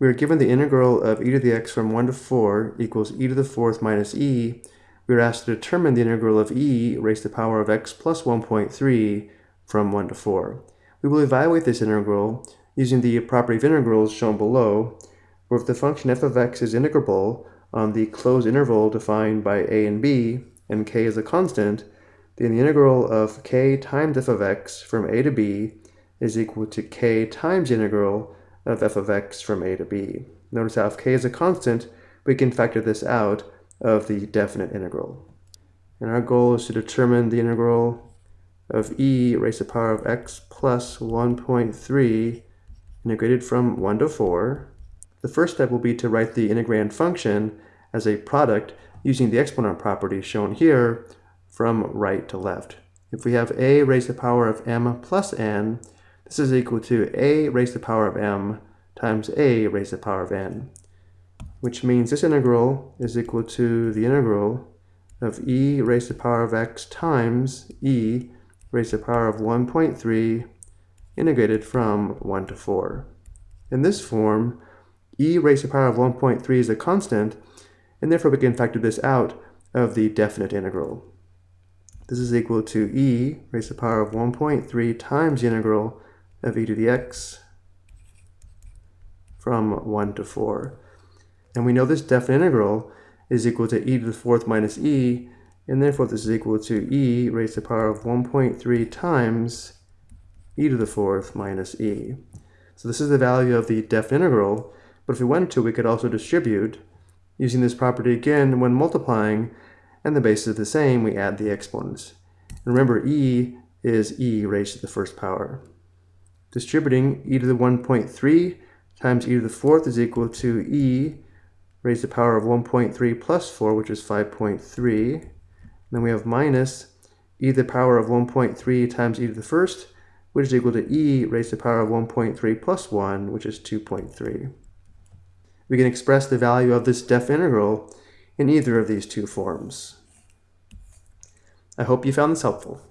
we are given the integral of e to the x from 1 to 4 equals e to the fourth minus e, we are asked to determine the integral of e raised to the power of x plus 1.3 from 1 to 4. We will evaluate this integral using the property of integrals shown below, where if the function f of x is integrable on the closed interval defined by a and b, and k is a constant, then the integral of k times f of x from a to b is equal to k times integral of f of x from a to b. Notice how if k is a constant, we can factor this out of the definite integral. And our goal is to determine the integral of e raised to the power of x plus 1.3 integrated from 1 to 4. The first step will be to write the integrand function as a product using the exponent property shown here from right to left. If we have a raised to the power of m plus n, this is equal to a raised to the power of m times a raised to the power of n, which means this integral is equal to the integral of e raised to the power of x times e raised to the power of 1.3 integrated from 1 to 4. In this form, e raised to the power of 1.3 is a constant, and therefore we can factor this out of the definite integral. This is equal to e raised to the power of 1.3 times the integral of e to the x from 1 to 4. And we know this definite integral is equal to e to the fourth minus e, and therefore this is equal to e raised to the power of 1.3 times e to the fourth minus e. So this is the value of the definite integral, but if we wanted to, we could also distribute using this property again when multiplying, and the base is the same, we add the exponents. And remember, e is e raised to the first power. Distributing e to the 1.3 times e to the fourth is equal to e raised to the power of 1.3 plus 4, which is 5.3. Then we have minus e to the power of 1.3 times e to the first, which is equal to e raised to the power of 1.3 plus 1, which is 2.3. We can express the value of this def integral in either of these two forms. I hope you found this helpful.